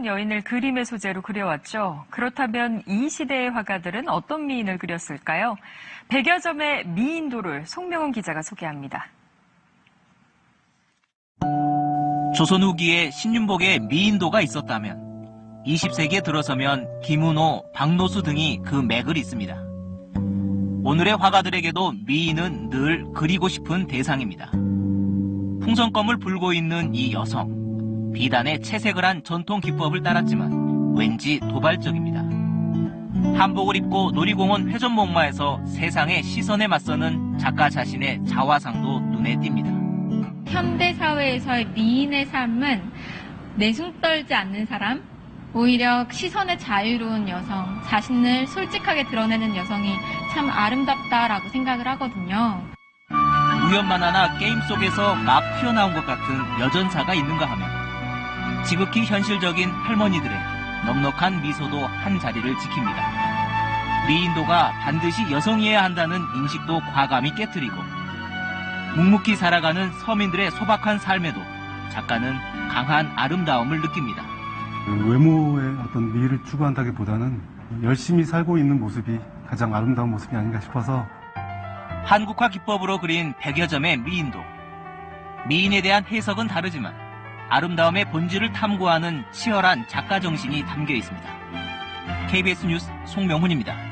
아름다운 여인을 그림의 소재로 그려왔죠. 그렇다면 이 시대의 화가들은 어떤 미인을 그렸을까요? 백여 점의 미인도를 송명훈 기자가 소개합니다. 조선 후기에 신윤복의 미인도가 있었다면 20세기에 들어서면 김은호, 박노수 등이 그 맥을 잇습니다. 오늘의 화가들에게도 미인은 늘 그리고 싶은 대상입니다. 풍선껌을 불고 있는 이 여성. 비단에 채색을 한 전통 기법을 따랐지만 왠지 도발적입니다. 한복을 입고 놀이공원 회전목마에서 세상의 시선에 맞서는 작가 자신의 자화상도 눈에 띕니다. 현대 사회에서의 미인의 삶은 내숭 떨지 않는 사람, 오히려 시선의 자유로운 여성, 자신을 솔직하게 드러내는 여성이 참 아름답다라고 생각을 하거든요. 우연만 하나 게임 속에서 막 튀어나온 것 같은 여전사가 있는가 하면 지극히 현실적인 할머니들의 넉넉한 미소도 한 자리를 지킵니다. 미인도가 반드시 여성이어야 한다는 인식도 과감히 깨뜨리고 묵묵히 살아가는 서민들의 소박한 삶에도 작가는 강한 아름다움을 느낍니다. 외모의 어떤 미를 추구한다기보다는 열심히 살고 있는 모습이 가장 아름다운 모습이 아닌가 싶어서 한국화 기법으로 그린 백여 점의 미인도. 미인에 대한 해석은 다르지만 아름다움의 본질을 탐구하는 치열한 작가 정신이 담겨 있습니다. KBS 뉴스 송명훈입니다.